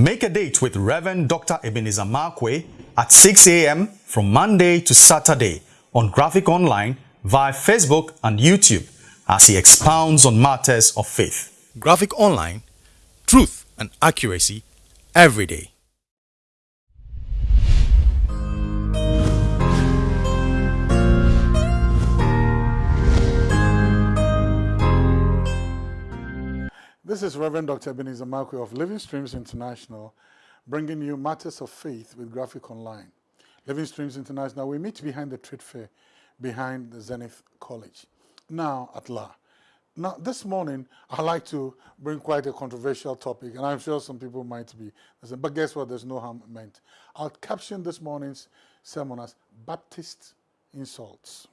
Make a date with Reverend Dr. Ebenezer Markwei at 6 a.m. from Monday to Saturday on Graphic Online via Facebook and YouTube as he expounds on matters of faith. Graphic Online, truth and accuracy every day. This is Reverend Dr. Ebenezer Markwei of Living Streams International, bringing you matters of faith with Graphic Online. Living Streams International, we meet behind the trade fair, behind the Zenith College. Now, at La. Now, this morning, I'd like to bring quite a controversial topic, and I'm sure some people might be but guess what? There's no harm meant. I'll caption this morning's sermon as Baptist Insults.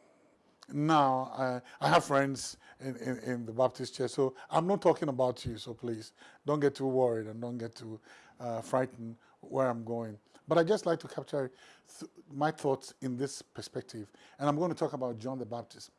Now, uh, I have friends in, in, in, the Baptist church, so I'm not talking about you, so please don't get too worried and don't get too uh, frightened where I'm going. But I just like to capture th my thoughts in this perspective, and I'm going to talk about John the Baptist.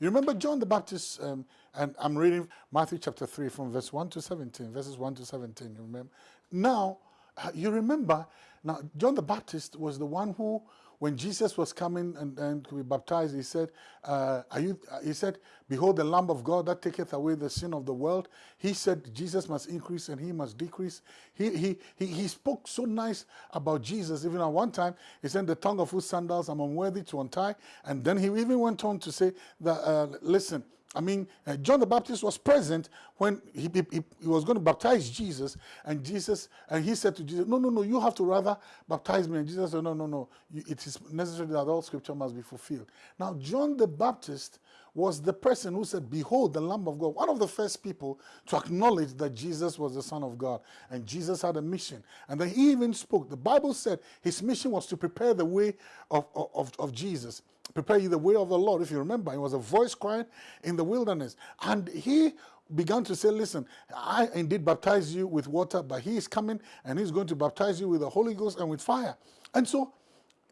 You remember John the Baptist, um, and I'm reading Matthew chapter 3 from verse 1 to 17, verses 1 to 17, you remember? Now, uh, you remember, now John the Baptist was the one who when Jesus was coming and, and to be baptized, he said, uh, are you, he said, behold the Lamb of God that taketh away the sin of the world. He said Jesus must increase and he must decrease. He, he, he, he spoke so nice about Jesus. Even at one time, he said, the tongue of whose sandals I'm unworthy to untie. And then he even went on to say that, uh, listen, I mean, uh, John the Baptist was present when he, he, he, was going to baptize Jesus, and Jesus, and he said to Jesus, no, no, no, you have to rather baptize me. And Jesus said, no, no, no, it is necessary that all scripture must be fulfilled. Now, John the Baptist was the person who said, behold, the Lamb of God, one of the first people to acknowledge that Jesus was the Son of God, and Jesus had a mission. And then he even spoke. The Bible said his mission was to prepare the way of, of, of Jesus prepare you the way of the Lord. If you remember, it was a voice crying in the wilderness. And he began to say, listen, I indeed baptize you with water, but he is coming and he's going to baptize you with the Holy Ghost and with fire. And so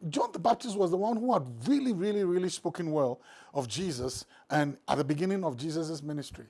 John the Baptist was the one who had really, really, really spoken well of Jesus and at the beginning of Jesus' ministry.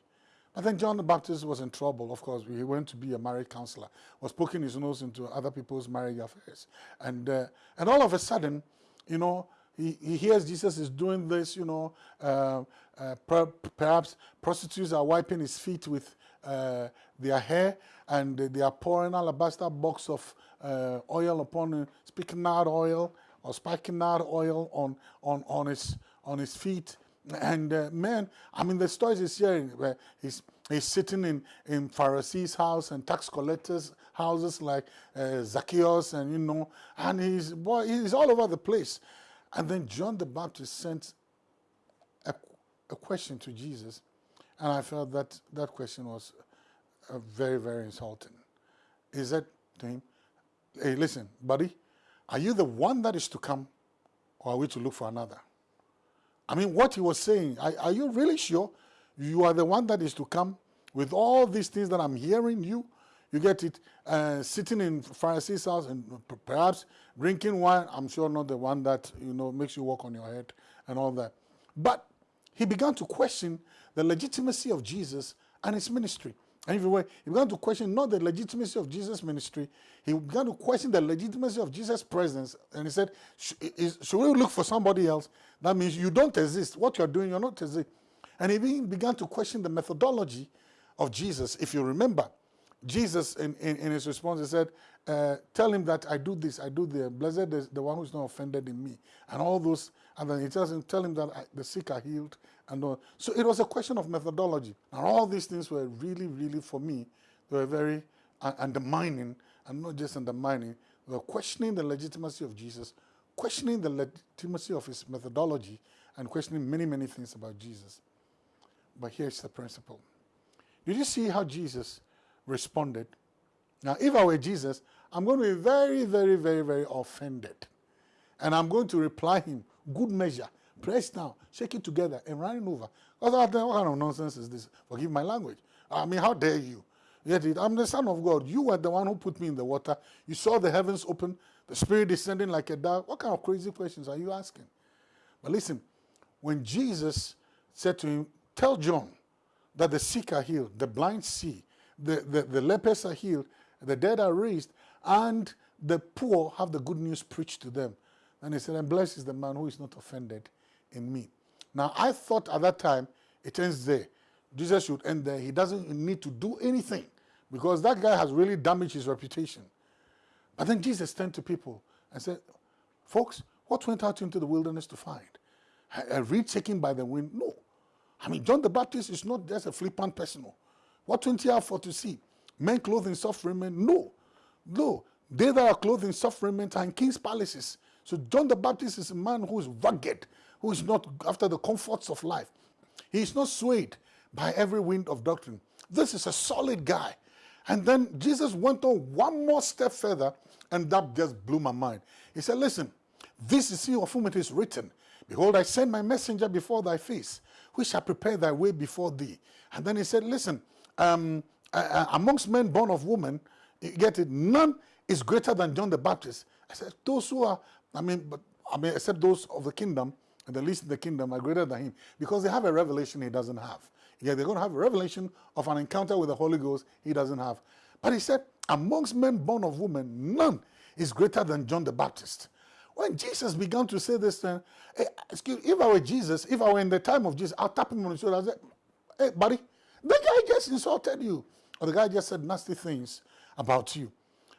But then John the Baptist was in trouble, of course. He went to be a marriage counselor, was poking his nose into other people's marriage affairs. And, uh, and all of a sudden, you know, he, he hears Jesus is doing this, you know, uh, uh, per, perhaps prostitutes are wiping his feet with uh, their hair and they are pouring alabaster box of uh, oil upon him, spikenard oil or spikenard oil on, on, on, his, on his feet. And uh, man, I mean, the stories he's hearing, where he's, he's sitting in, in Pharisees' house and tax collectors' houses like uh, Zacchaeus and, you know, and he's, boy, he's all over the place. And then John the Baptist sent a, a question to Jesus, and I felt that that question was uh, very, very insulting. He said to him, hey, listen, buddy, are you the one that is to come, or are we to look for another? I mean, what he was saying, are, are you really sure you are the one that is to come with all these things that I'm hearing you? You get it uh, sitting in Pharisee's house and perhaps drinking wine. I'm sure not the one that you know makes you walk on your head and all that. But he began to question the legitimacy of Jesus and his ministry. And if were, he began to question not the legitimacy of Jesus' ministry, he began to question the legitimacy of Jesus' presence. And he said, should we look for somebody else? That means you don't exist. What you're doing, you're not exist. And he began to question the methodology of Jesus, if you remember. Jesus, in, in, in, his response, he said, uh, tell him that I do this, I do the blessed is the one who's not offended in me. And all those, and then he tells him, tell him that I, the sick are healed. And all. So it was a question of methodology. And all these things were really, really, for me, they were very uh, undermining, and not just undermining, they were questioning the legitimacy of Jesus, questioning the legitimacy of his methodology, and questioning many, many things about Jesus. But here's the principle. Did you see how Jesus responded. Now, if I were Jesus, I'm going to be very, very, very, very offended. And I'm going to reply him, good measure, press down, shake it together, and run it over. Because what kind of nonsense is this? Forgive my language. I mean, how dare you? Yet I'm the son of God. You were the one who put me in the water. You saw the heavens open, the spirit descending like a dove. What kind of crazy questions are you asking? But listen, when Jesus said to him, tell John that the sick are healed, the blind see, the, the, the lepers are healed, the dead are raised, and the poor have the good news preached to them. And he said, and blessed is the man who is not offended in me. Now, I thought at that time, it ends there. Jesus should end there. He doesn't need to do anything because that guy has really damaged his reputation. But then Jesus turned to people and said, folks, what went out into the wilderness to find? A reed taken by the wind? No. I mean, John the Baptist is not just a flippant person. What went he out for to see? Men clothed in soft raiment? No. No. They that are clothed in soft raiment are in king's palaces. So John the Baptist is a man who is rugged, who is not after the comforts of life. He is not swayed by every wind of doctrine. This is a solid guy. And then Jesus went on one more step further, and that just blew my mind. He said, Listen, this is he of whom it is written, Behold, I send my messenger before thy face, which shall prepare thy way before thee. And then he said, Listen, um, uh, amongst men born of woman, you get it, none is greater than John the Baptist. I said, Those who are, I mean, but I mean, except those of the kingdom, and the least in the kingdom are greater than him because they have a revelation he doesn't have. Yeah, they're going to have a revelation of an encounter with the Holy Ghost he doesn't have. But he said, amongst men born of woman, none is greater than John the Baptist. When Jesus began to say this, uh, hey, excuse, if I were Jesus, if I were in the time of Jesus, I'll tap him on the shoulder and say, hey, buddy, the guy just insulted you. Or the guy just said nasty things about you.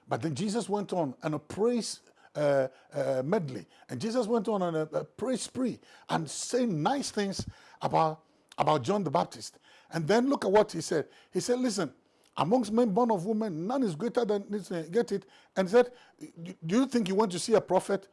But then Jesus went on and praised uh, uh, medley. And Jesus went on a, a praise spree and saying nice things about, about John the Baptist. And then look at what he said. He said, listen, amongst men born of women, none is greater than this. Get it? And said, do you think you want to see a prophet?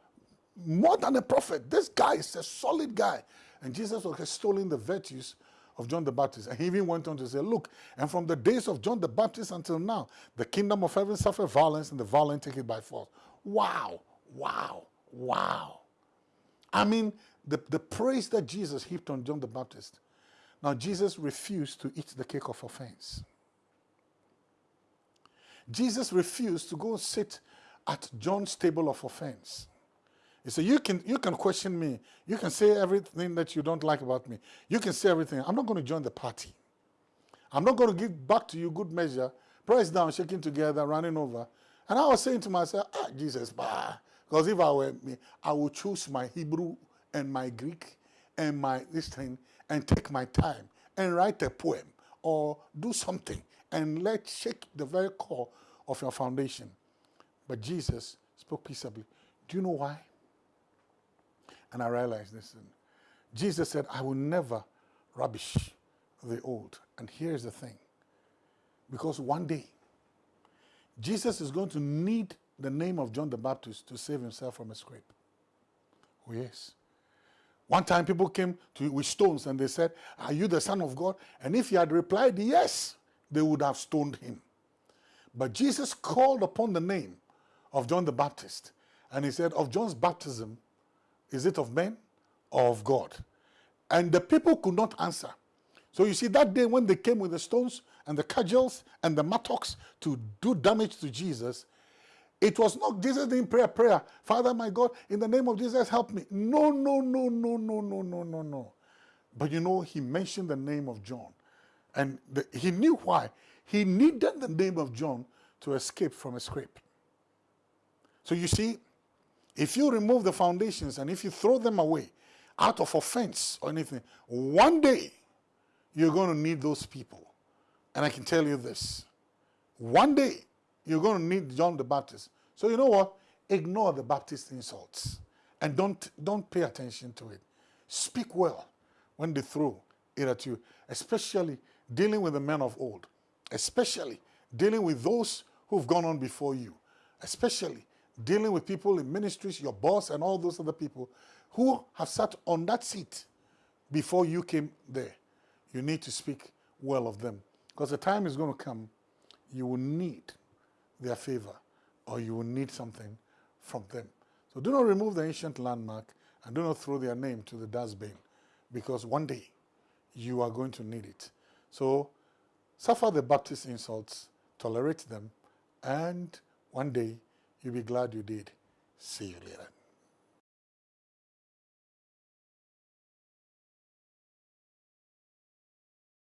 More than a prophet. This guy is a solid guy. And Jesus was extolling the virtues of John the Baptist. And he even went on to say, look, and from the days of John the Baptist until now, the kingdom of heaven suffered violence and the violent take it by force. Wow. Wow, wow. I mean, the, the praise that Jesus heaped on John the Baptist. Now, Jesus refused to eat the cake of offense. Jesus refused to go sit at John's table of offense. Said, you can, you can question me. You can say everything that you don't like about me. You can say everything. I'm not going to join the party. I'm not going to give back to you good measure, press down, shaking together, running over. And I was saying to myself, ah, Jesus, bah, because if I were me, I would choose my Hebrew and my Greek and my this thing and take my time and write a poem or do something and let shake the very core of your foundation. But Jesus spoke peaceably. Do you know why? And I realized this. Jesus said, I will never rubbish the old. And here's the thing. Because one day, Jesus is going to need the name of John the Baptist to save himself from a scrape. Oh, yes. One time people came to with stones and they said, Are you the Son of God? And if he had replied yes, they would have stoned him. But Jesus called upon the name of John the Baptist and he said, Of John's baptism, is it of men or of God? And the people could not answer. So you see, that day when they came with the stones and the cudgels and the mattocks to do damage to Jesus, it was not Jesus didn't pray a prayer. Father, my God, in the name of Jesus, help me. No, no, no, no, no, no, no, no, no. But you know, he mentioned the name of John. And the, he knew why. He needed the name of John to escape from a scrape. So you see, if you remove the foundations and if you throw them away out of offense or anything, one day you're going to need those people. And I can tell you this. One day you're going to need John the Baptist. So you know what? Ignore the Baptist insults and don't, don't pay attention to it. Speak well when they throw it at you, especially dealing with the men of old, especially dealing with those who've gone on before you, especially dealing with people in ministries, your boss and all those other people who have sat on that seat before you came there. You need to speak well of them because the time is going to come you will need their favor or you will need something from them. So do not remove the ancient landmark and do not throw their name to the dustbin because one day you are going to need it. So suffer the Baptist insults, tolerate them, and one day you'll be glad you did. See you later.